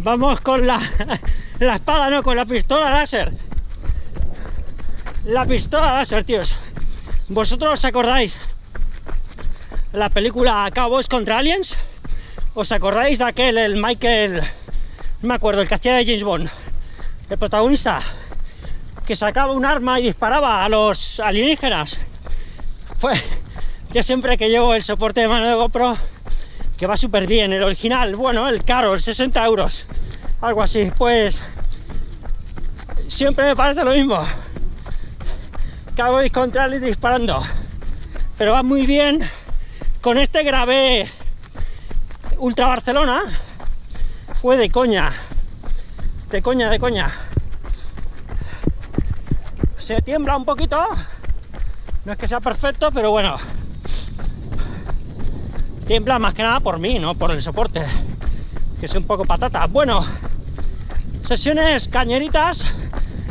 Vamos con la, la espada, no, con la pistola láser. La pistola láser, tíos. ¿Vosotros os acordáis la película Cowboys contra Aliens? ¿Os acordáis de aquel, el Michael, no me acuerdo, el hacía de James Bond? El protagonista, que sacaba un arma y disparaba a los alienígenas. Fue, yo siempre que llevo el soporte de mano de GoPro, que va súper bien, el original, bueno, el caro, el 60 euros, algo así, pues siempre me parece lo mismo. Cowboys contra Aliens disparando, pero va muy bien. Con este grabé Ultra Barcelona. Fue de coña, de coña, de coña. Se tiembla un poquito, no es que sea perfecto, pero bueno, tiembla más que nada por mí, no por el soporte, que soy un poco patata. Bueno, sesiones cañeritas,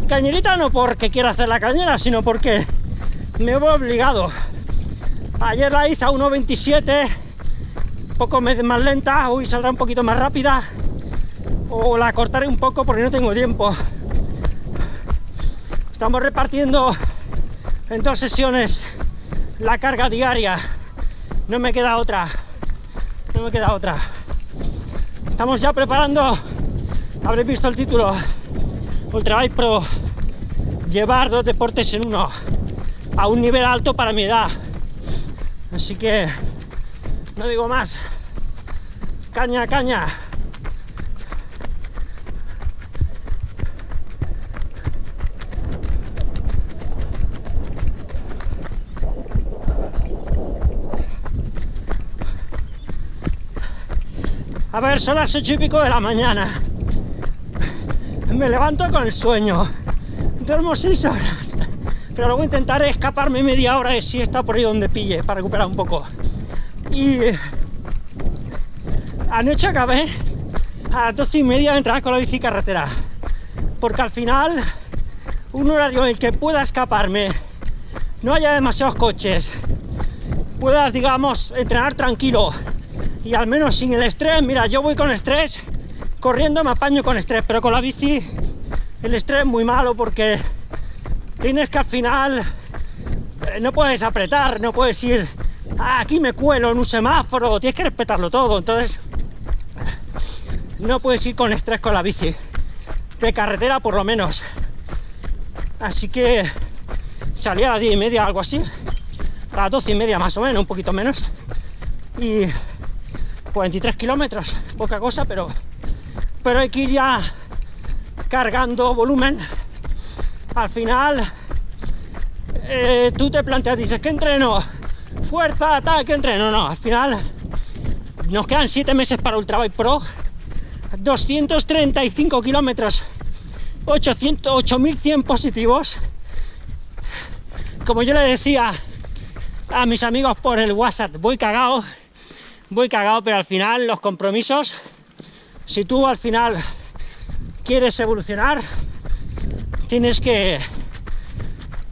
cañerita no porque quiera hacer la cañera, sino porque me voy obligado. Ayer la hice a 1.27 poco más lenta, hoy saldrá un poquito más rápida o la cortaré un poco porque no tengo tiempo. Estamos repartiendo en dos sesiones la carga diaria. No me queda otra. No me queda otra. Estamos ya preparando, habréis visto el título, Ultra Bike Pro, llevar dos deportes en uno, a un nivel alto para mi edad. Así que no digo más. Caña, caña. A ver, son las ocho y pico de la mañana. Me levanto con el sueño. Duermo seis horas. Pero luego intentaré escaparme media hora de siesta por ahí donde pille para recuperar un poco. Y anoche acabé a las doce y media de entrar con la bici carretera. Porque al final, un horario en el que pueda escaparme, no haya demasiados coches, puedas, digamos, entrenar tranquilo y al menos sin el estrés. Mira, yo voy con estrés, corriendo me apaño con estrés, pero con la bici el estrés es muy malo porque tienes que al final eh, no puedes apretar, no puedes ir ah, aquí me cuelo en un semáforo, tienes que respetarlo todo, entonces no puedes ir con estrés con la bici, de carretera por lo menos. Así que salí a las 10 y media, algo así, a las 12 y media más o menos, un poquito menos, y 43 kilómetros, poca cosa, pero, pero hay que ir ya cargando volumen. Al final, eh, tú te planteas, dices, ¿qué entreno? Fuerza, tal, ¿qué entreno? No, al final nos quedan 7 meses para Ultrabike Pro, 235 kilómetros, 8100 positivos. Como yo le decía a mis amigos por el WhatsApp, voy cagado, voy cagado, pero al final los compromisos, si tú al final quieres evolucionar, tienes que,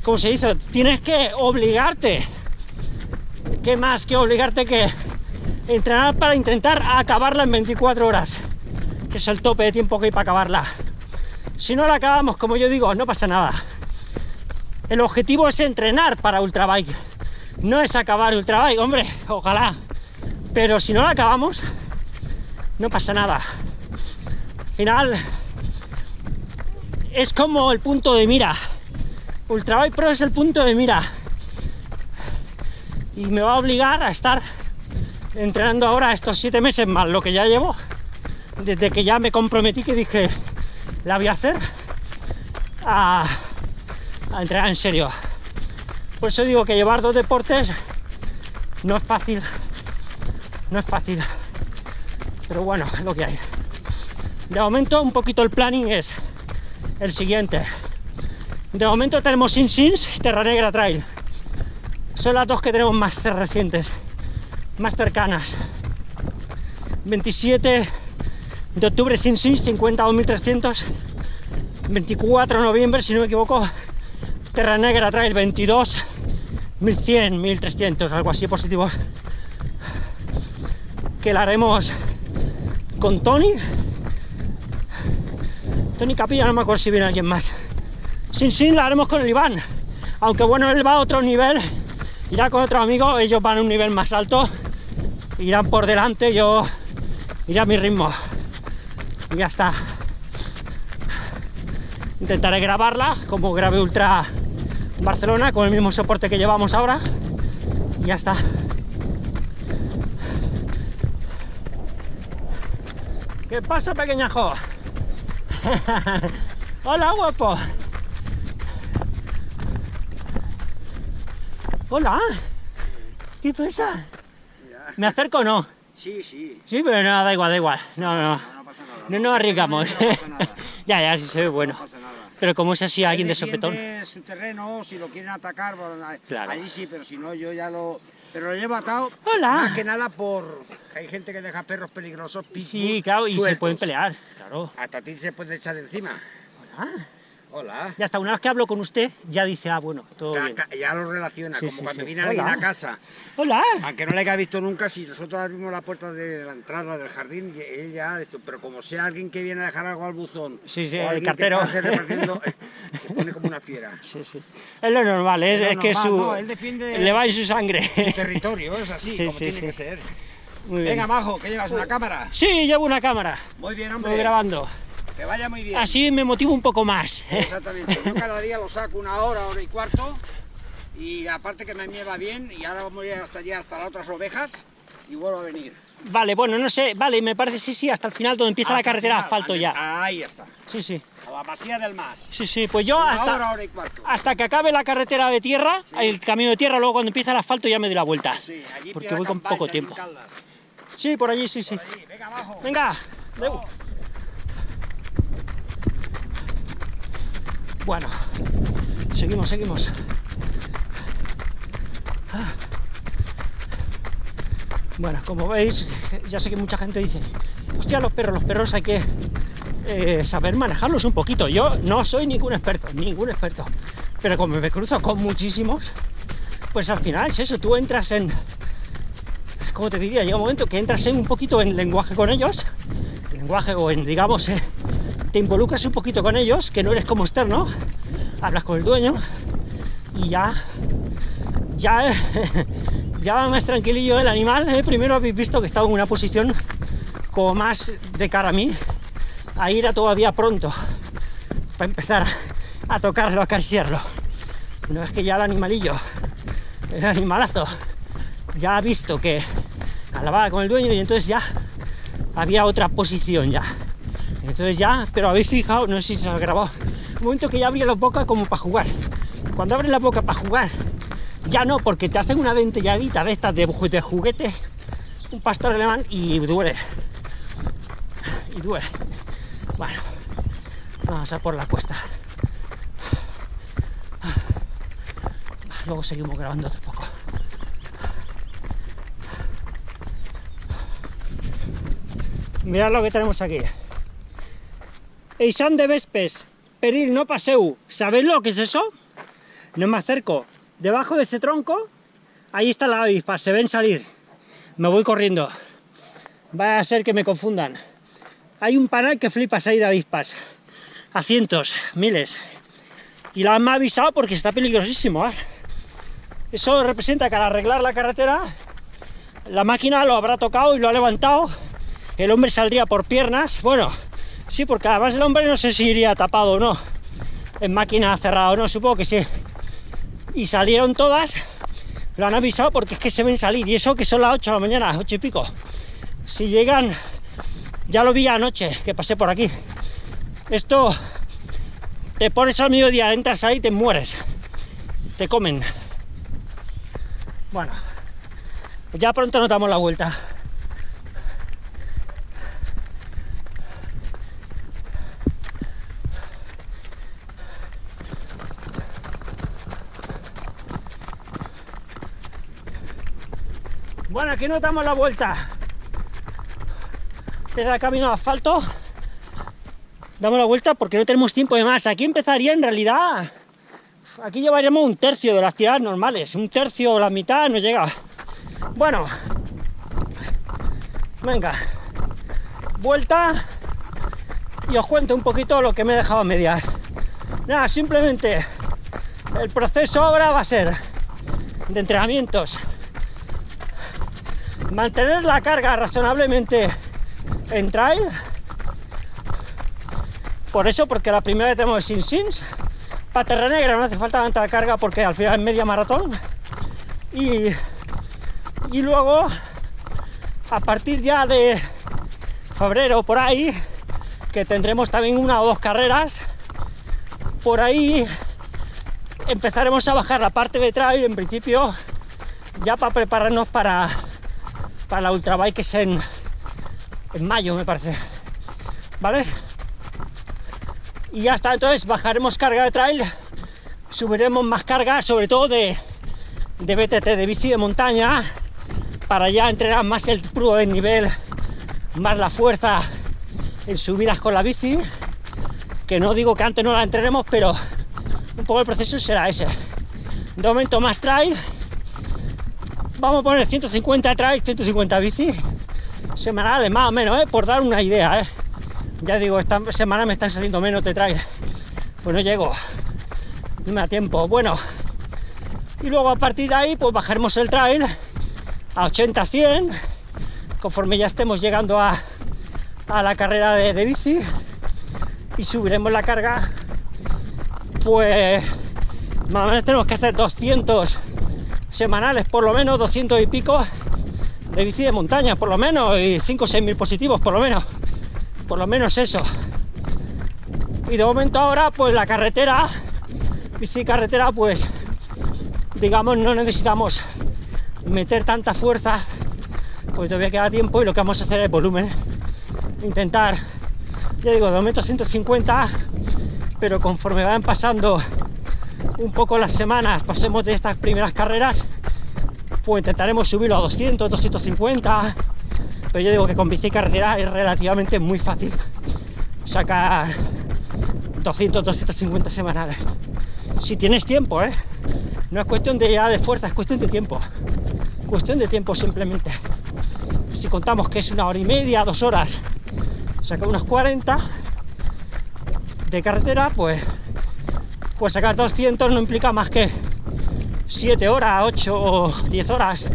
¿cómo se dice? Tienes que obligarte. ¿Qué más que obligarte que entrenar para intentar acabarla en 24 horas? Que es el tope de tiempo que hay para acabarla. Si no la acabamos, como yo digo, no pasa nada. El objetivo es entrenar para Ultrabike. No es acabar Ultrabike, hombre, ojalá. Pero si no la acabamos, no pasa nada. Al final, es como el punto de mira. Ultrabike Pro es el punto de mira. Y me va a obligar a estar entrenando ahora estos siete meses más lo que ya llevo. Desde que ya me comprometí que dije, la voy a hacer, a, a entrenar en serio. Por eso digo que llevar dos deportes no es fácil. No es fácil. Pero bueno, es lo que hay. De momento un poquito el planning es el siguiente. De momento tenemos Sin Sins y Terra Negra Trail. Son las dos que tenemos más recientes, más cercanas. 27 de octubre Sin Sins, 50 2300. 24 de noviembre, si no me equivoco, Terra Negra Trail 22, 1100, 1300, algo así positivos. Que la haremos con Tony Tony Capilla, no me acuerdo si viene alguien más. Sin Sin la haremos con el Iván. Aunque bueno, él va a otro nivel. Irá con otro amigo, ellos van a un nivel más alto. Irán por delante, yo iré a mi ritmo. Y ya está. Intentaré grabarla como grabé Ultra Barcelona con el mismo soporte que llevamos ahora. Y ya está. ¿Qué pasa, pequeñajo? Hola, guapo. Hola. ¿Qué pasa? ¿Me acerco o no? Sí, sí. Sí, pero no, da igual, da igual. No, no, No, no pasa nada. no nos arriesgamos. No pasa nada. ya, ya, sí se ve bueno. No pasa nada. Pero como es así alguien de sopetón. su terreno, si lo quieren atacar, bueno, Claro. allí sí, pero si no, yo ya lo... Pero lo llevo atado Hola. más que nada por... Hay gente que deja perros peligrosos, pitbull, Sí, claro, y se pueden pelear, claro. Hasta a ti se puede echar encima. Hola. Hola. Ya está, una vez que hablo con usted, ya dice, ah, bueno, todo Ya, bien. ya lo relaciona, Sí, como sí, cuando sí. viene alguien a casa. Hola. Aunque no le haya visto nunca, si nosotros abrimos la puerta de la entrada del jardín, él ya, esto, pero como sea alguien que viene a dejar algo al buzón, Sí, sí, o el que cartero. repartiendo, eh, se pone como una fiera. Sí, sí. Es lo normal, es, Es es que normal, su... no, él defiende- Le va en su sangre. Su territorio, es así, Sí, como tiene que ser. Muy bien. Venga, Majo, que llevas una cámara. Sí, llevo una cámara. Muy bien, Voy hombre. grabando. Que vaya muy bien. Así me motivo un poco más. Exactamente. Yo cada día lo saco una hora, hora y cuarto. Y aparte que me lleva bien, y ahora vamos a ir hasta allá, hasta las otras ovejas, y vuelvo a venir. Vale, bueno, no sé, vale, me parece sí, sí, hasta el final donde empieza la Hasta el carretera final, asfalto al- ya. Ahí está. Sí, sí. A la masía del Mas. Sí, sí, pues yo Una hasta, hora, hora y cuarto. hasta que acabe la carretera de tierra, el camino de tierra, luego cuando empieza el asfalto ya me doy la vuelta. Sí, allí Porque voy con poco allí tiempo. Sí, por allí, sí, sí. Allí. Venga, Majo. Venga, adeu. Bueno, seguimos, seguimos. Bueno, como veis, ya sé que mucha gente dice, hostia, los perros, los perros hay que eh, saber manejarlos un poquito. Yo no soy ningún experto, ningún experto. Pero como me cruzo con muchísimos, pues al final es eso, tú entras en, ¿cómo te diría? Llega un momento que entras en un poquito en lenguaje con ellos, en lenguaje o en, digamos, eh, te involucras un poquito con ellos, que no eres como externo, hablas con el dueño y ya, ya, ya va más tranquilillo el animal. eh. Primero habéis visto que estaba en una posición como más de cara a mí, ahí era todavía pronto para empezar a tocarlo, a acariciarlo. Una vez que ya el animalillo, el animalazo, ya ha visto que alababa con el dueño y entonces ya había otra posición ya. Entonces ya, pero habéis fijado, no sé si se ha grabado, un momento que ya abría la boca como para jugar. Cuando abres la boca para jugar, ya no, porque te hacen una dentelladita de estas de, de juguete, un pastor alemán y duele. Y duele. Bueno, vamos a por la cuesta. Luego seguimos grabando otro poco. Mirad lo que tenemos aquí. Eixán de Vespes, Peril no paseu. ¿Sabéis lo que es eso? No me acerco. Debajo de ese tronco, ahí está la avispa, se ven salir. Me voy corriendo. Va a ser que me confundan. Hay un panal que flipas ahí de avispas. A cientos, miles. Y la me ha avisado porque está peligrosísimo. ¿eh? Eso representa que al arreglar la carretera, la máquina lo habrá tocado y lo ha levantado. El hombre saldría por piernas. Bueno, sí, porque además el hombre no sé si iría tapado o no. En máquina cerrada o no, supongo que sí. Y salieron todas. Lo han avisado porque es que se ven salir. Y eso que son las 8 de la mañana, 8 y pico. Si llegan, ya lo vi anoche, que pasé por aquí. Esto, te pones al mediodía, entras ahí y te mueres. Te comen. Bueno, ya pronto nos damos la vuelta. Bueno, aquí nos damos la vuelta. El camino de asfalto. Damos la vuelta porque no tenemos tiempo de más. Aquí empezaría en realidad. Aquí llevaríamos un tercio de las tiradas normales. Un tercio o la mitad no llega. Bueno. Venga. Vuelta. y os cuento un poquito lo que me he dejado a medias. Nada, simplemente el proceso ahora va a ser de entrenamientos. Mantener la carga razonablemente en trail. Por eso, porque la primera vez tenemos sin sims. Para Terra Negra no hace falta tanta carga porque al final es media maratón. Y, y luego, a partir ya de febrero por ahí, que tendremos también una o dos carreras, por ahí empezaremos a bajar la parte de trail en principio ya para prepararnos para, para la ultrabike es en, en mayo me parece vale y ya está entonces bajaremos carga de trail subiremos más carga sobre todo de, de BTT de bici de montaña para ya entrenar más el pruebo de nivel más la fuerza en subidas con la bici que no digo que antes no la entrenemos pero un poco el proceso será ese. De momento más trail. Vamos a poner 150 trail, 150 bici. Semanales, más o menos, ¿eh? por dar una idea. ¿eh? Ya digo, esta semana me están saliendo menos de trail. Pues no llego. No me da tiempo. Bueno. Y luego a partir de ahí, pues bajaremos el trail a 80, 100. Conforme ya estemos llegando a, a la carrera de, de bici. Y subiremos la carga pues más o menos tenemos que hacer 200 semanales, por lo menos 200 y pico de bici de montaña, por lo menos, y 5 o 6 mil positivos, por lo menos, por lo menos eso. Y de momento ahora, pues la carretera, bici carretera, pues digamos, no necesitamos meter tanta fuerza, porque todavía queda tiempo y lo que vamos a hacer es volumen. Intentar, ya digo, de momento 150 pero conforme van pasando un poco las semanas, pasemos de estas primeras carreras, pues intentaremos subirlo a 200, 250, pero yo digo que con bici carretera es relativamente muy fácil sacar 200, 250 semanales. Si tienes tiempo, ¿eh? No es cuestión de ya de fuerza, es cuestión de tiempo. Cuestión de tiempo simplemente. Si contamos que es una hora y media, dos horas, saca unos 40, de carretera, pues, pues sacar 200 no implica más que 7 horas, 8 o 10 horas.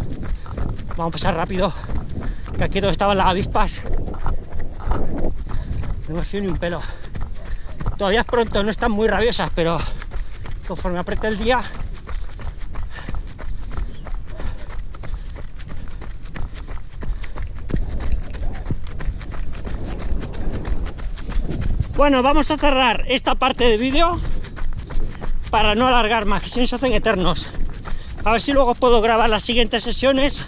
Vamos a pasar rápido, que aquí donde estaban las avispas no me fío ni un pelo. Todavía es pronto, no están muy rabiosas, pero conforme apriete el día Bueno, vamos a cerrar esta parte de vídeo para no alargar más, que si no se hacen eternos. A ver si luego puedo grabar las siguientes sesiones,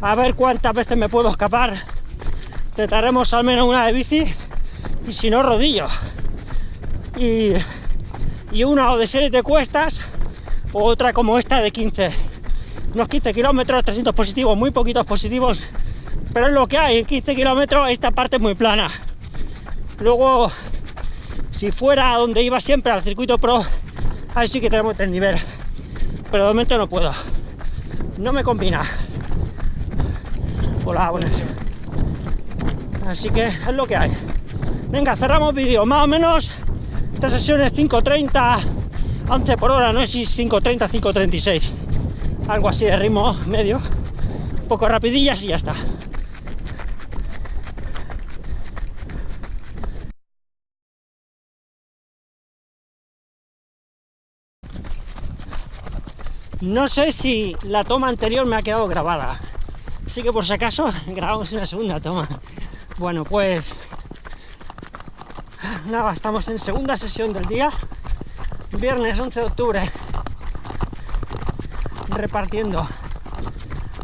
a ver cuántas veces me puedo escapar. Trataremos al menos una de bici y si no, rodillo. Y, y una o de serie de cuestas o otra como esta de 15. Unos 15 kilómetros, 300 positivos, muy poquitos positivos, pero es lo que hay, 15 kilómetros, esta parte es muy plana. Luego, si fuera donde iba siempre al circuito pro, ahí sí que tenemos el nivel. Pero de momento no puedo. No me combina. Hola, buenas. Así que es lo que hay. Venga, cerramos vídeo. Más o menos, estas sesiones 5.30, 11 por hora, no es si 5.30, 5.36. Algo así de ritmo medio. Un poco rapidillas y ya está. No sé si la toma anterior me ha quedado grabada. Así que por si acaso grabamos una segunda toma. Bueno, pues... Nada, estamos en segunda sesión del día. Viernes 11 de octubre. Repartiendo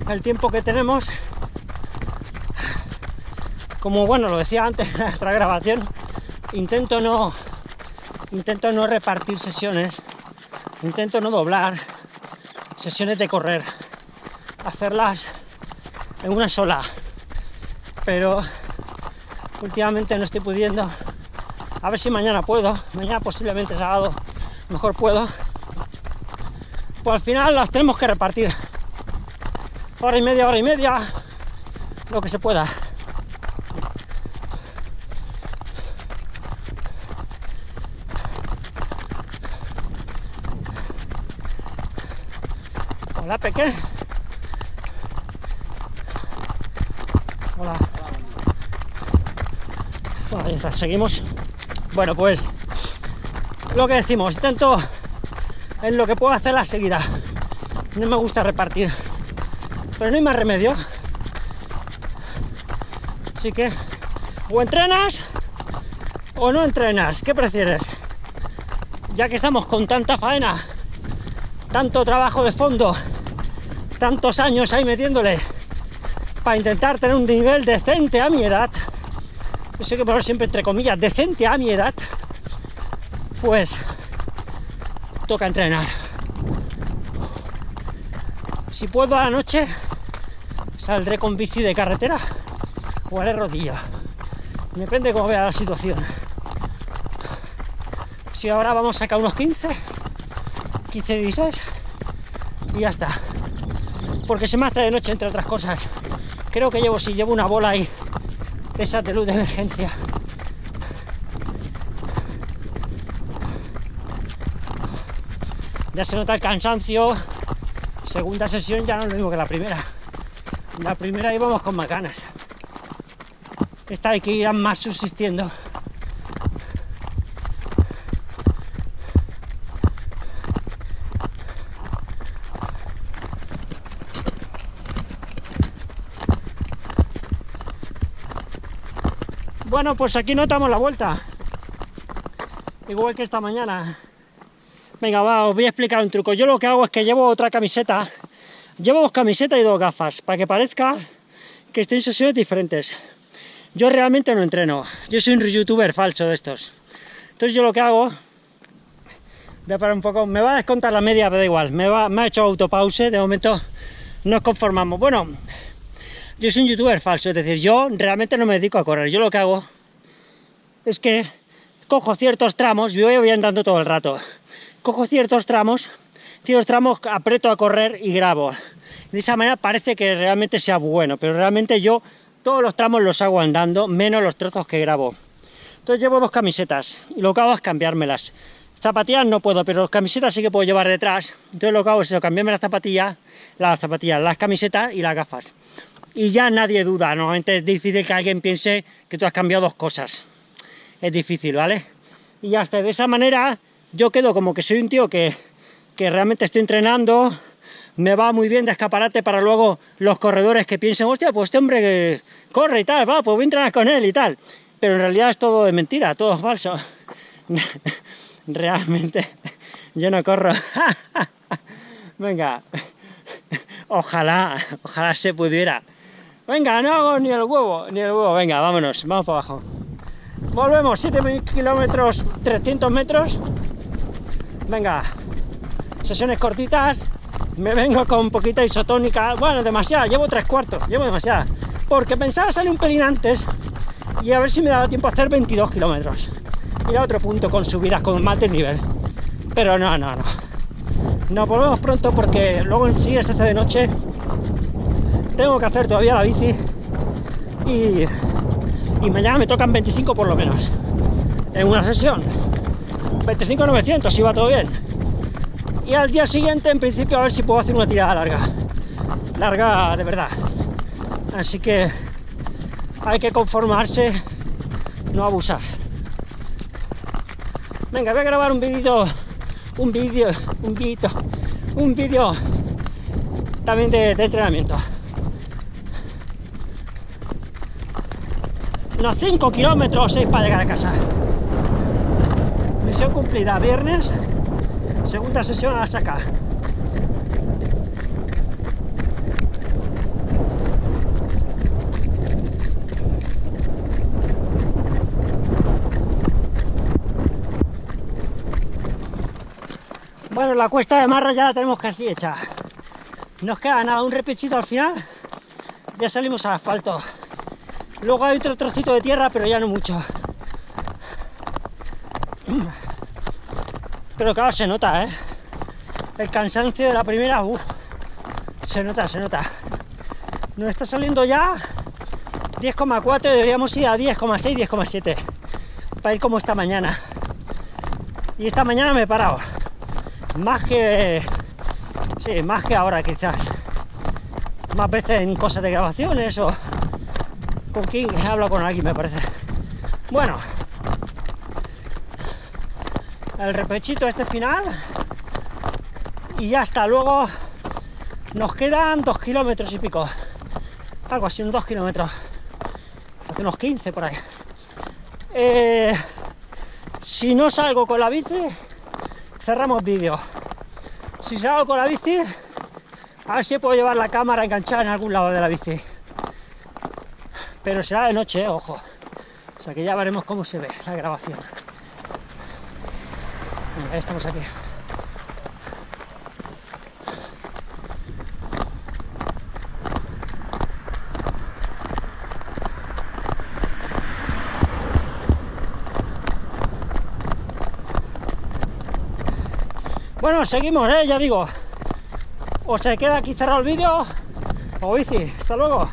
el tiempo que tenemos. Como bueno, lo decía antes en nuestra grabación, intento no intento no repartir sesiones, intento no doblar, sesiones de correr, hacerlas en una sola, pero últimamente no estoy pudiendo. A ver si mañana puedo, mañana posiblemente sábado, mejor puedo. Pues al final las tenemos que repartir. Hora y media, hora y media, lo que se pueda. Hola, Peque. Hola. Bueno, ahí está, seguimos. Bueno, pues lo que decimos, intento en lo que puedo hacer la seguida. No me gusta repartir, pero no hay más remedio. Así que o entrenas o no entrenas. ¿Qué prefieres? Ya que estamos con tanta faena, tanto trabajo de fondo, tantos años ahí metiéndole para intentar tener un nivel decente a mi edad, eso que poner siempre entre comillas, decente a mi edad, pues toca entrenar. Si puedo a la noche, saldré con bici de carretera o haré rodilla. Depende cómo vea la situación. Si ahora vamos a sacar unos 15, 15, 16 y ya está. Porque se me hace de noche, entre otras cosas. Creo que llevo, si llevo una bola ahí, esa de luz de emergencia. Ya se nota el cansancio. Segunda sesión ya no es lo mismo que la primera. La primera íbamos con más ganas. Esta hay que ir más subsistiendo. Bueno, pues aquí notamos la vuelta. Igual que esta mañana. Venga, va, os voy a explicar un truco. Yo lo que hago es que llevo otra camiseta. Llevo dos camisetas y dos gafas, para que parezca que estoy en sesiones diferentes. Yo realmente no entreno. Yo soy un youtuber falso de estos. Entonces yo lo que hago... Voy a parar un poco. Me va a descontar la media, pero da igual. Me, va, me ha hecho autopause. De momento nos conformamos. Bueno, yo soy un youtuber falso. Es decir, yo realmente no me dedico a correr. Yo lo que hago es que cojo ciertos tramos y voy andando todo el rato cojo ciertos tramos, ciertos tramos aprieto a correr y grabo. De esa manera parece que realmente sea bueno, pero realmente yo todos los tramos los hago andando, menos los trozos que grabo. Entonces llevo dos camisetas y lo que hago es cambiármelas. Zapatillas no puedo, pero las camisetas sí que puedo llevar detrás. Entonces lo que hago es cambiarme las zapatillas, las zapatillas, las camisetas y las gafas. Y ya nadie duda, normalmente es difícil que alguien piense que tú has cambiado dos cosas. Es difícil, ¿vale? Y ya está, de esa manera yo quedo como que soy un tío que, realmente estoy entrenando, me va muy bien de escaparate para luego los corredores que piensen, hostia, pues este hombre que corre y tal, va, pues voy a entrenar con él y tal. Pero en realidad es todo de mentira, todo es falso. Realmente yo no corro. Venga, ojalá, ojalá se pudiera. Venga, no hago ni el huevo, ni el huevo. Venga, vámonos, vamos para abajo. Volvemos, 7 kilómetros, 300 metros. Venga, sesiones cortitas, me vengo con poquita isotónica, bueno, demasiado, llevo tres cuartos, llevo demasiado, porque pensaba salir un pelín antes y a ver si me daba tiempo a hacer 22 kilómetros. Ir a otro punto con subidas, con más de nivel. Pero no, no, no. Nos volvemos pronto porque luego sí se hace de noche. Tengo que hacer todavía la bici y, mañana me tocan 25 por lo menos en una sesión 25-900 si va todo bien. Y al día siguiente, en principio, a ver si puedo hacer una tirada larga. Larga de verdad. Así que hay que conformarse, no abusar. Venga, voy a grabar un vídeo, un vídeo, un vídeo, un vídeo también de entrenamiento. Unos 5 kilómetros 6 para llegar a casa. Misión cumplida, viernes, segunda sesión a la saca. Bueno, la cuesta de marra ya la tenemos casi hecha. Nos queda nada, un repechito al final, ya salimos al asfalto. Luego hay otro trocito de tierra, pero ya no mucho. Pero claro, se nota, ¿eh? El cansancio de la primera, uff, se nota, se nota. Nos está saliendo ya 10,4, deberíamos ir a 10,6, 10,7 para ir como esta mañana. Y esta mañana me he parado. Más que Sí, más que ahora quizás. Más veces en cosas de grabaciones o con quien hablo con alguien, me parece. Bueno, el repechito este final y ya está. Luego nos quedan dos kilómetros y pico, algo así, un dos kilómetros, hace unos 15 por ahí. Eh, si no salgo con la bici, cerramos vídeo. Si salgo con la bici, a ver si puedo llevar la cámara enganchada en algún lado de la bici. Pero será de noche, eh, ojo. O sea que ya veremos cómo se ve la grabación. Venga, ya estamos aquí. Bueno, seguimos, ¿eh? ya digo. O se queda aquí cerrado el vídeo, o bici. Hasta luego.